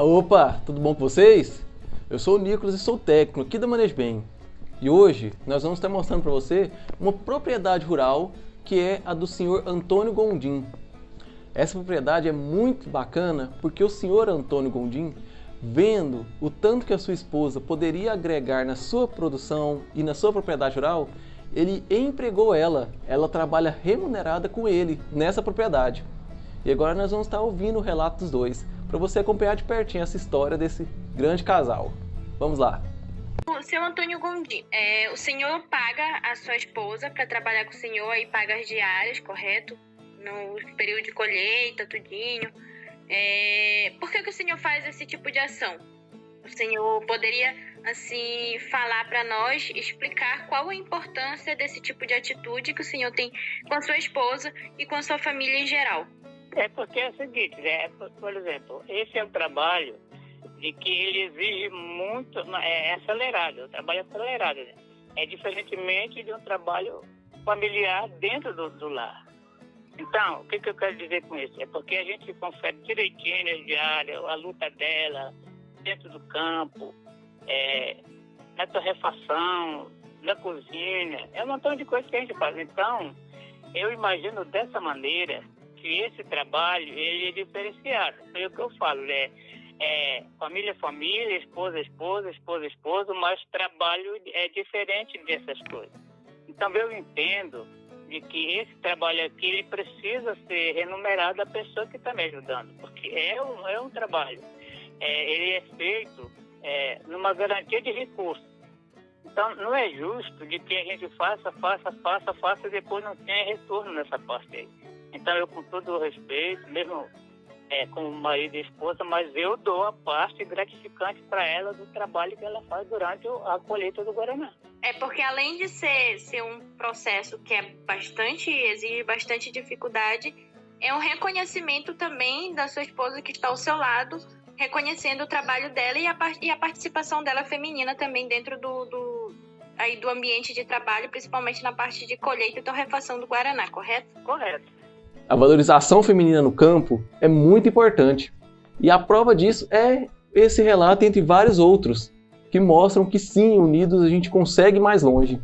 Opa, tudo bom com vocês? Eu sou o Nicolas e sou técnico aqui da Manejo Bem. E hoje nós vamos estar mostrando para você uma propriedade rural que é a do senhor Antônio Gondim. Essa propriedade é muito bacana porque o senhor Antônio Gondim, vendo o tanto que a sua esposa poderia agregar na sua produção e na sua propriedade rural, ele empregou ela, ela trabalha remunerada com ele nessa propriedade. E agora nós vamos estar ouvindo o relato dos dois, para você acompanhar de pertinho essa história desse grande casal. Vamos lá! Seu Antônio Gondim, é, o senhor paga a sua esposa para trabalhar com o senhor e paga as diárias, correto? No período de colheita, tudinho. É, por que, que o senhor faz esse tipo de ação? O senhor poderia, assim, falar para nós, explicar qual a importância desse tipo de atitude que o senhor tem com a sua esposa e com a sua família em geral? É porque é o seguinte, né? por exemplo, esse é um trabalho de que ele exige muito, é, é acelerado, o trabalho é acelerado, né? É diferentemente de um trabalho familiar dentro do, do lar. Então, o que, que, eu quero dizer com isso? É porque a gente confere direitinho a diária, a luta dela, dentro do campo, é, na torrefação, na cozinha, é um montão de coisas que a gente faz. Então, eu imagino dessa maneira que esse trabalho ele é diferenciado. É o que eu falo, né? É, família, família, esposa, esposa, esposa, esposa, mas trabalho é diferente dessas coisas. Então eu entendo de que esse trabalho aqui ele precisa ser remunerado a pessoa que está me ajudando, porque é um, é um trabalho. É, ele é feito é, numa garantia de recursos. Então não é justo de que a gente faça, faça, faça, faça e depois não tenha retorno nessa parte aí. Então eu com todo o respeito, mesmo é, como marido e esposa, mas eu dou a parte gratificante para ela do trabalho que ela faz durante a colheita do Guaraná. É porque além de ser, ser um processo que é bastante, exige bastante dificuldade, é um reconhecimento também da sua esposa que está ao seu lado, reconhecendo o trabalho dela e a, e a participação dela feminina também dentro do, do, aí do ambiente de trabalho, principalmente na parte de colheita e torrefação do Guaraná, correto? Correto. A valorização feminina no campo é muito importante. E a prova disso é esse relato entre vários outros, que mostram que sim, unidos a gente consegue mais longe.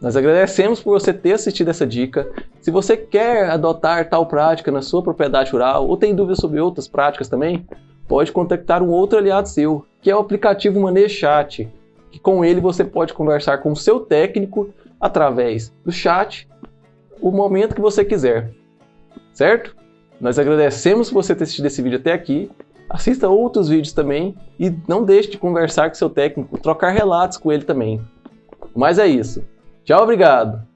Nós agradecemos por você ter assistido essa dica. Se você quer adotar tal prática na sua propriedade rural ou tem dúvidas sobre outras práticas também, pode contactar um outro aliado seu, que é o aplicativo ManeChat, que com ele você pode conversar com o seu técnico através do chat o momento que você quiser certo? Nós agradecemos por você ter assistido esse vídeo até aqui. Assista outros vídeos também e não deixe de conversar com seu técnico, trocar relatos com ele também. Mas é isso. Tchau, obrigado!